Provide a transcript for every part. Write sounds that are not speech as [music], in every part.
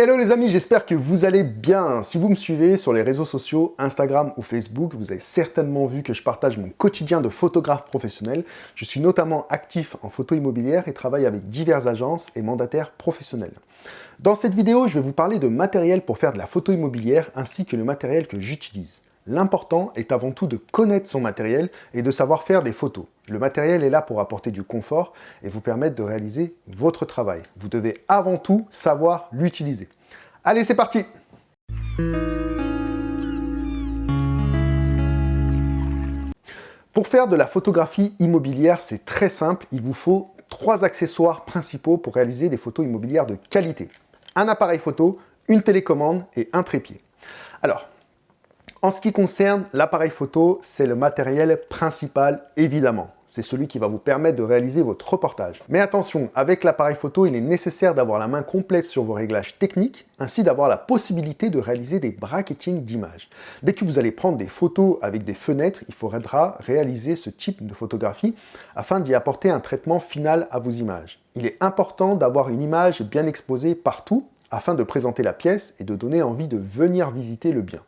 Hello les amis, j'espère que vous allez bien. Si vous me suivez sur les réseaux sociaux, Instagram ou Facebook, vous avez certainement vu que je partage mon quotidien de photographe professionnel. Je suis notamment actif en photo immobilière et travaille avec diverses agences et mandataires professionnels. Dans cette vidéo, je vais vous parler de matériel pour faire de la photo immobilière ainsi que le matériel que j'utilise. L'important est avant tout de connaître son matériel et de savoir faire des photos. Le matériel est là pour apporter du confort et vous permettre de réaliser votre travail. Vous devez avant tout savoir l'utiliser. Allez, c'est parti Pour faire de la photographie immobilière, c'est très simple. Il vous faut trois accessoires principaux pour réaliser des photos immobilières de qualité. Un appareil photo, une télécommande et un trépied. Alors, en ce qui concerne l'appareil photo, c'est le matériel principal, évidemment. C'est celui qui va vous permettre de réaliser votre reportage. Mais attention, avec l'appareil photo, il est nécessaire d'avoir la main complète sur vos réglages techniques, ainsi d'avoir la possibilité de réaliser des bracketings d'images. Dès que vous allez prendre des photos avec des fenêtres, il faudra réaliser ce type de photographie afin d'y apporter un traitement final à vos images. Il est important d'avoir une image bien exposée partout afin de présenter la pièce et de donner envie de venir visiter le bien.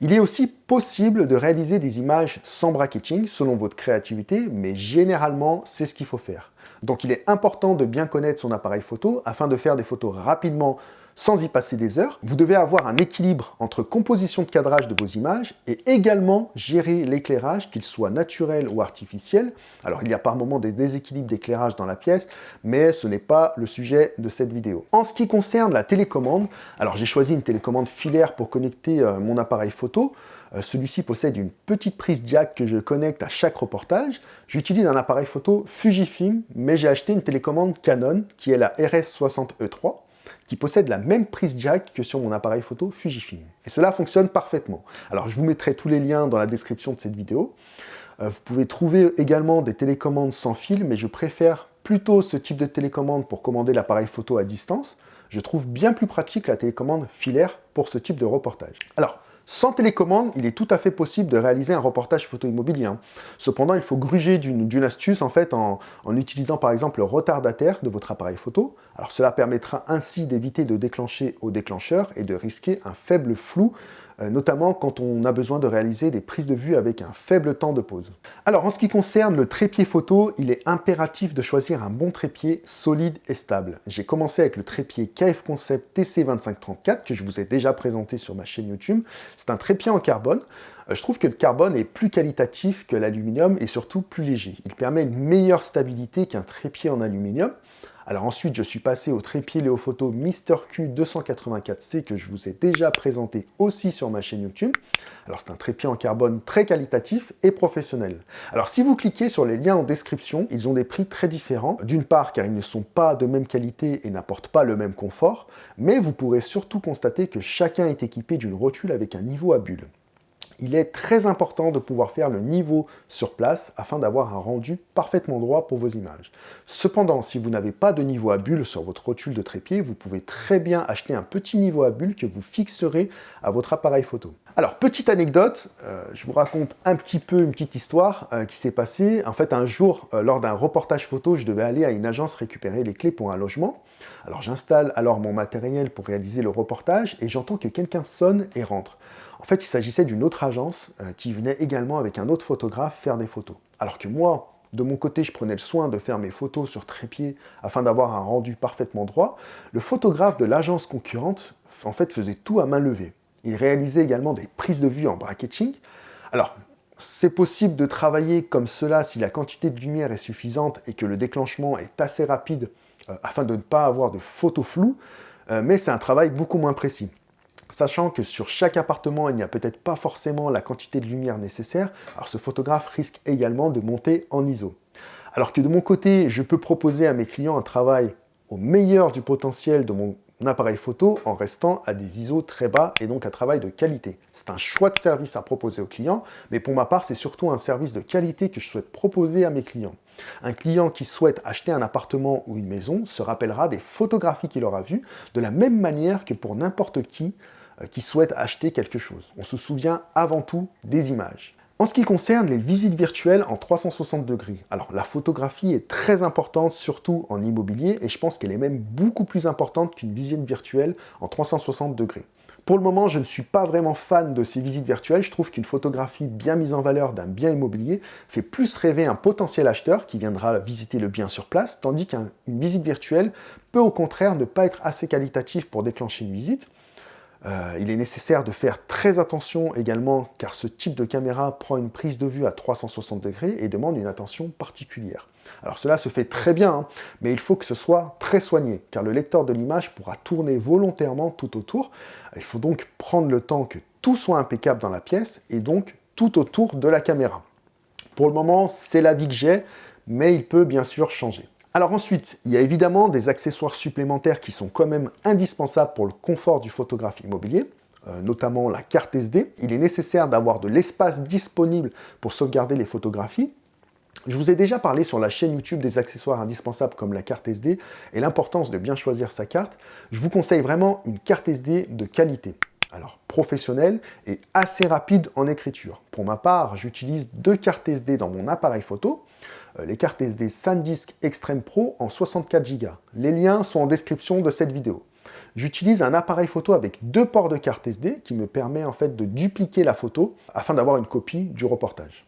Il est aussi possible de réaliser des images sans bracketing selon votre créativité, mais généralement, c'est ce qu'il faut faire. Donc il est important de bien connaître son appareil photo afin de faire des photos rapidement sans y passer des heures. Vous devez avoir un équilibre entre composition de cadrage de vos images et également gérer l'éclairage, qu'il soit naturel ou artificiel. Alors il y a par moments des déséquilibres d'éclairage dans la pièce, mais ce n'est pas le sujet de cette vidéo. En ce qui concerne la télécommande, alors j'ai choisi une télécommande filaire pour connecter euh, mon appareil photo. Euh, celui-ci possède une petite prise jack que je connecte à chaque reportage. J'utilise un appareil photo Fujifilm, mais j'ai acheté une télécommande Canon qui est la RS60E3 qui possède la même prise jack que sur mon appareil photo Fujifilm. Et cela fonctionne parfaitement. Alors je vous mettrai tous les liens dans la description de cette vidéo. Euh, vous pouvez trouver également des télécommandes sans fil, mais je préfère plutôt ce type de télécommande pour commander l'appareil photo à distance. Je trouve bien plus pratique la télécommande filaire pour ce type de reportage. Alors, sans télécommande, il est tout à fait possible de réaliser un reportage photo immobilier. Cependant, il faut gruger d'une astuce en fait en, utilisant par exemple le retardataire de votre appareil photo. Alors cela permettra ainsi d'éviter de déclencher au déclencheur et de risquer un faible flou notamment quand on a besoin de réaliser des prises de vue avec un faible temps de pause. Alors en ce qui concerne le trépied photo, il est impératif de choisir un bon trépied solide et stable. J'ai commencé avec le trépied KF Concept TC2534 que je vous ai déjà présenté sur ma chaîne YouTube. C'est un trépied en carbone. Euh, je trouve que le carbone est plus qualitatif que l'aluminium et surtout plus léger. Il permet une meilleure stabilité qu'un trépied en aluminium. Alors ensuite, je suis passé au trépied Léophoto Mister Q284C que je vous ai déjà présenté aussi sur ma chaîne YouTube. Alors c'est un trépied en carbone très qualitatif et professionnel. Alors si vous cliquez sur les liens en description, ils ont des prix très différents. D'une part car ils ne sont pas de même qualité et n'apportent pas le même confort, mais vous pourrez surtout constater que chacun est équipé d'une rotule avec un niveau à bulles il est très important de pouvoir faire le niveau sur place afin d'avoir un rendu parfaitement droit pour vos images. Cependant, si vous n'avez pas de niveau à bulle sur votre rotule de trépied, vous pouvez très bien acheter un petit niveau à bulle que vous fixerez à votre appareil photo. Alors, petite anecdote, euh, je vous raconte un petit peu une petite histoire euh, qui s'est passée. En fait, un jour, euh, lors d'un reportage photo, je devais aller à une agence récupérer les clés pour un logement. Alors, j'installe alors mon matériel pour réaliser le reportage et j'entends que quelqu'un sonne et rentre. En fait, il s'agissait d'une autre agence euh, qui venait également avec un autre photographe faire des photos. Alors que moi, de mon côté, je prenais le soin de faire mes photos sur trépied afin d'avoir un rendu parfaitement droit. Le photographe de l'agence concurrente, en fait, faisait tout à main levée. Il réalisait également des prises de vue en bracketing. Alors, c'est possible de travailler comme cela si la quantité de lumière est suffisante et que le déclenchement est assez rapide euh, afin de ne pas avoir de photos floues, euh, mais c'est un travail beaucoup moins précis. Sachant que sur chaque appartement, il n'y a peut-être pas forcément la quantité de lumière nécessaire, alors ce photographe risque également de monter en ISO. Alors que de mon côté, je peux proposer à mes clients un travail au meilleur du potentiel de mon appareil photo en restant à des ISO très bas et donc un travail de qualité. C'est un choix de service à proposer aux clients, mais pour ma part, c'est surtout un service de qualité que je souhaite proposer à mes clients. Un client qui souhaite acheter un appartement ou une maison se rappellera des photographies qu'il aura vues de la même manière que pour n'importe qui euh, qui souhaite acheter quelque chose. On se souvient avant tout des images. En ce qui concerne les visites virtuelles en 360 degrés, alors la photographie est très importante, surtout en immobilier, et je pense qu'elle est même beaucoup plus importante qu'une visite virtuelle en 360 degrés. Pour le moment, je ne suis pas vraiment fan de ces visites virtuelles. Je trouve qu'une photographie bien mise en valeur d'un bien immobilier fait plus rêver un potentiel acheteur qui viendra visiter le bien sur place, tandis qu'une visite virtuelle peut au contraire ne pas être assez qualitative pour déclencher une visite. Euh, il est nécessaire de faire très attention également car ce type de caméra prend une prise de vue à 360 degrés et demande une attention particulière. Alors cela se fait très bien, hein, mais il faut que ce soit très soigné, car le lecteur de l'image pourra tourner volontairement tout autour. Il faut donc prendre le temps que tout soit impeccable dans la pièce, et donc tout autour de la caméra. Pour le moment, c'est l'avis que j'ai, mais il peut bien sûr changer. Alors ensuite, il y a évidemment des accessoires supplémentaires qui sont quand même indispensables pour le confort du photographe immobilier, euh, notamment la carte SD. Il est nécessaire d'avoir de l'espace disponible pour sauvegarder les photographies, je vous ai déjà parlé sur la chaîne YouTube des accessoires indispensables comme la carte SD et l'importance de bien choisir sa carte. Je vous conseille vraiment une carte SD de qualité. Alors, professionnelle et assez rapide en écriture. Pour ma part, j'utilise deux cartes SD dans mon appareil photo. Euh, les cartes SD SanDisk Extreme Pro en 64 Go. Les liens sont en description de cette vidéo. J'utilise un appareil photo avec deux ports de carte SD qui me permet en fait de dupliquer la photo afin d'avoir une copie du reportage.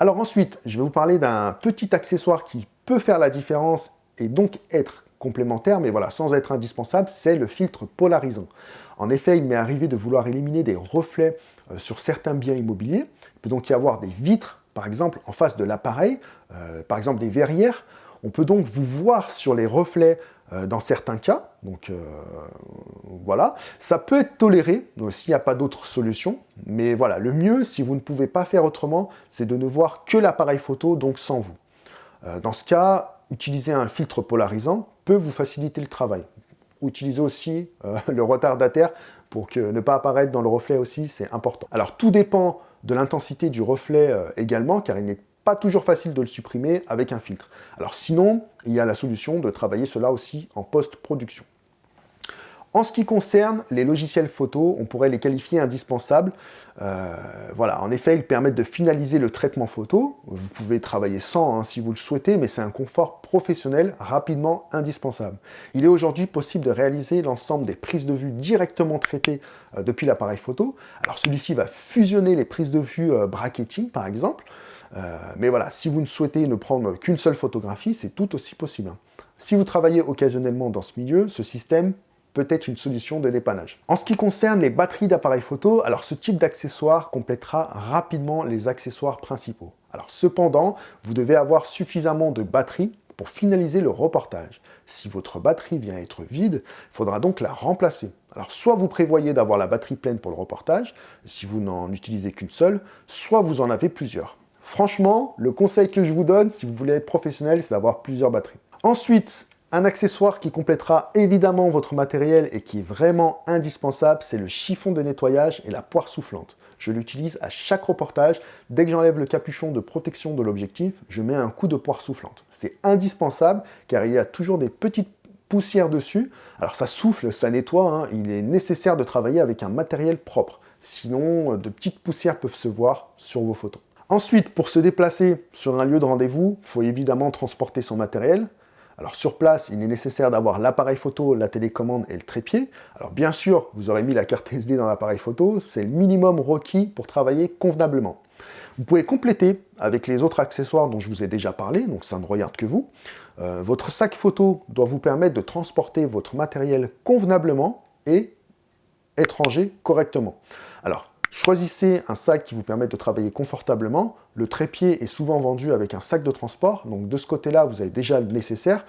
Alors ensuite, je vais vous parler d'un petit accessoire qui peut faire la différence et donc être complémentaire, mais voilà, sans être indispensable, c'est le filtre polarisant. En effet, il m'est arrivé de vouloir éliminer des reflets euh, sur certains biens immobiliers. Il peut donc y avoir des vitres, par exemple, en face de l'appareil, euh, par exemple des verrières. On peut donc vous voir sur les reflets dans certains cas. Donc euh, voilà, ça peut être toléré s'il n'y a pas d'autre solution. Mais voilà, le mieux, si vous ne pouvez pas faire autrement, c'est de ne voir que l'appareil photo, donc sans vous. Euh, dans ce cas, utiliser un filtre polarisant peut vous faciliter le travail. Utilisez aussi [laughs] le retardataire pour que ne pas apparaître dans le reflet aussi, c'est important. Alors tout dépend de l'intensité du reflet également, car il n'est pas toujours facile de le supprimer avec un filtre. Alors sinon, il y a la solution de travailler cela aussi en post-production. En ce qui concerne les logiciels photo, on pourrait les qualifier indispensables. Euh, voilà, en effet, ils permettent de finaliser le traitement photo. Vous pouvez travailler sans hein, si vous le souhaitez, mais c'est un confort professionnel rapidement indispensable. Il est aujourd'hui possible de réaliser l'ensemble des prises de vue directement traitées euh, depuis l'appareil photo. Alors celui-ci va fusionner les prises de vue euh, bracketing, par exemple, euh, mais voilà, si vous ne souhaitez ne prendre qu'une seule photographie, c'est tout aussi possible. Si vous travaillez occasionnellement dans ce milieu, ce système peut être une solution de dépannage. En ce qui concerne les batteries d'appareils photo, alors ce type d'accessoire complétera rapidement les accessoires principaux. Alors cependant, vous devez avoir suffisamment de batterie pour finaliser le reportage. Si votre batterie vient être vide, il faudra donc la remplacer. Alors soit vous prévoyez d'avoir la batterie pleine pour le reportage, si vous n'en utilisez qu'une seule, soit vous en avez plusieurs. Franchement, le conseil que je vous donne, si vous voulez être professionnel, c'est d'avoir plusieurs batteries. Ensuite, un accessoire qui complétera évidemment votre matériel et qui est vraiment indispensable, c'est le chiffon de nettoyage et la poire soufflante. Je l'utilise à chaque reportage. Dès que j'enlève le capuchon de protection de l'objectif, je mets un coup de poire soufflante. C'est indispensable car il y a toujours des petites poussières dessus. Alors ça souffle, ça nettoie, hein. il est nécessaire de travailler avec un matériel propre. Sinon, de petites poussières peuvent se voir sur vos photos. Ensuite, pour se déplacer sur un lieu de rendez-vous, il faut évidemment transporter son matériel. Alors sur place, il est nécessaire d'avoir l'appareil photo, la télécommande et le trépied. Alors bien sûr, vous aurez mis la carte SD dans l'appareil photo, c'est le minimum requis pour travailler convenablement. Vous pouvez compléter avec les autres accessoires dont je vous ai déjà parlé, donc ça ne regarde que vous. Euh, votre sac photo doit vous permettre de transporter votre matériel convenablement et étranger correctement. Alors, Choisissez un sac qui vous permette de travailler confortablement. Le trépied est souvent vendu avec un sac de transport, donc de ce côté-là, vous avez déjà le nécessaire.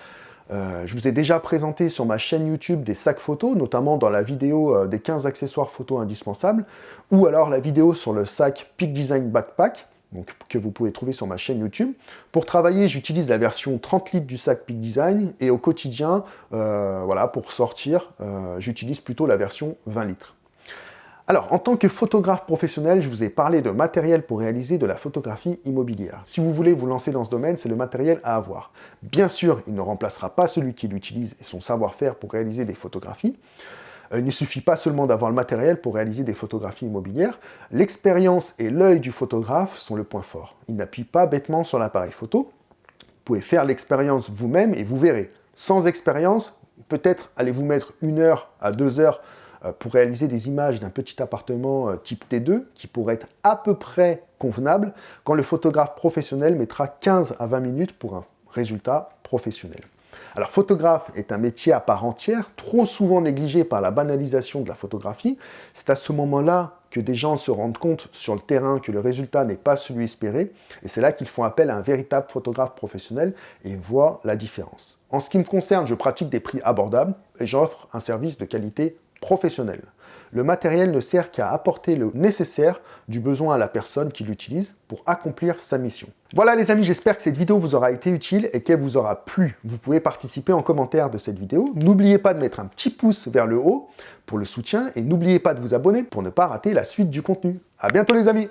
Euh, je vous ai déjà présenté sur ma chaîne YouTube des sacs photos, notamment dans la vidéo euh, des 15 accessoires photos indispensables, ou alors la vidéo sur le sac Peak Design Backpack, donc, que vous pouvez trouver sur ma chaîne YouTube. Pour travailler, j'utilise la version 30 litres du sac Peak Design, et au quotidien, euh, voilà, pour sortir, j'utilise plutôt la version 20 litres. Alors, en tant que photographe professionnel, je vous ai parlé de matériel pour réaliser de la photographie immobilière. Si vous voulez vous lancer dans ce domaine, c'est le matériel à avoir. Bien sûr, il ne remplacera pas celui qui l'utilise et son savoir-faire pour réaliser des photographies. Euh, il ne suffit pas seulement d'avoir le matériel pour réaliser des photographies immobilières. L'expérience et l'œil du photographe sont le point fort. Il n'appuie pas bêtement sur l'appareil photo. Vous pouvez faire l'expérience vous-même et vous verrez. Sans expérience, peut-être allez-vous mettre une heure à deux heures pour réaliser des images d'un petit appartement euh, type T2 qui pourrait être à peu près convenable quand le photographe professionnel mettra 15 à 20 minutes pour un résultat professionnel. Alors photographe est un métier à part entière, trop souvent négligé par la banalisation de la photographie. C'est à ce moment-là que des gens se rendent compte sur le terrain que le résultat n'est pas celui espéré, et c'est là qu'ils font appel à un véritable photographe professionnel et voient la différence. En ce qui me concerne, je pratique des prix abordables et j'offre un service de qualité professionnelle. Le matériel ne sert qu'à apporter le nécessaire du besoin à la personne qui l'utilise pour accomplir sa mission. Voilà les amis, j'espère que cette vidéo vous aura été utile et qu'elle vous aura plu. Vous pouvez participer en commentaire de cette vidéo. N'oubliez pas de mettre un petit pouce vers le haut pour le soutien et n'oubliez pas de vous abonner pour ne pas rater la suite du contenu. A bientôt les amis